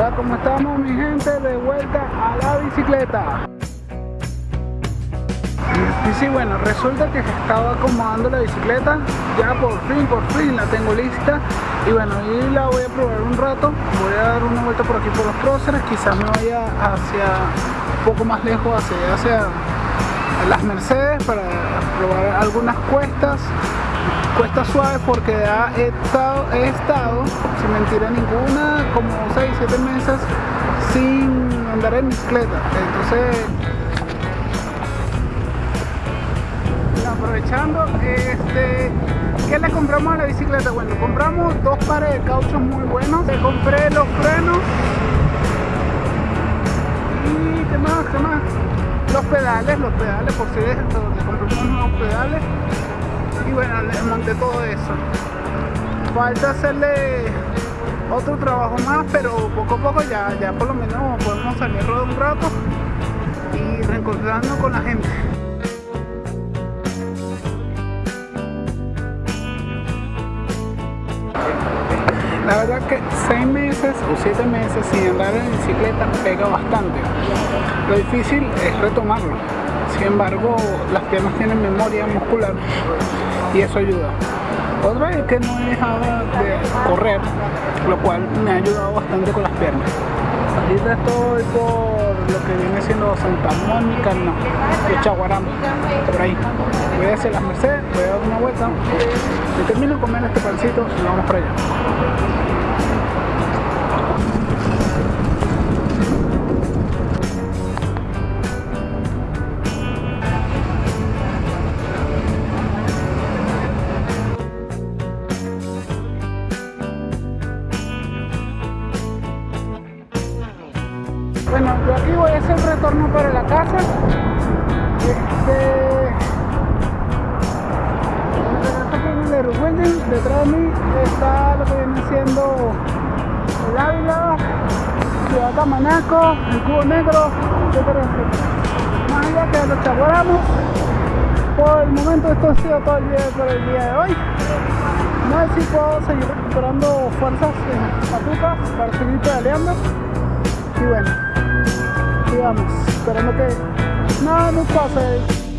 Hola, ¿cómo estamos mi gente? De vuelta a la bicicleta. Y sí, bueno, resulta que estaba acomodando la bicicleta, ya por fin, por fin la tengo lista. Y bueno, y la voy a probar un rato, voy a dar una vuelta por aquí por los próceres, quizás me vaya hacia un poco más lejos, hacia, hacia las Mercedes para probar algunas cuestas cuestas suaves porque he estado, he estado, sin mentira ninguna, como 6, 7 meses sin andar en bicicleta. Entonces, aprovechando, este, ¿qué le compramos a la bicicleta? Bueno, compramos dos pares de cauchos muy buenos. Le compré los frenos y ¿qué más? ¿Qué más? Los pedales, los pedales, por si pedales y bueno, le monté todo eso. Falta hacerle otro trabajo más, pero poco a poco ya, ya por lo menos podemos salir rodar un rato y reencontrarnos con la gente. La verdad que 6 meses o 7 meses sin andar en bicicleta pega bastante. Lo difícil es retomarlo. Sin embargo, las piernas tienen memoria muscular y eso ayuda. Otra es que no he dejado de correr, lo cual me ha ayudado bastante con las piernas. Ahorita estoy por lo que viene siendo Santa Mónica, no, de Chaguarama, por ahí. Voy a hacer las Mercedes, voy a dar una vuelta, y termino de comer este pancito y vamos para allá. Yo aquí voy a hacer retorno para la casa. Este. El detrás de mí está lo que viene siendo el Ávila, Ciudad Tamanaco, el Cubo Negro, etcétera, Más allá que lo chaguaramos. Por el momento esto ha sido todo el día por el día de hoy. No sé si puedo seguir recuperando fuerzas en patucas para seguir pedaleando. Y bueno, sigamos, esperando que nada nos pase.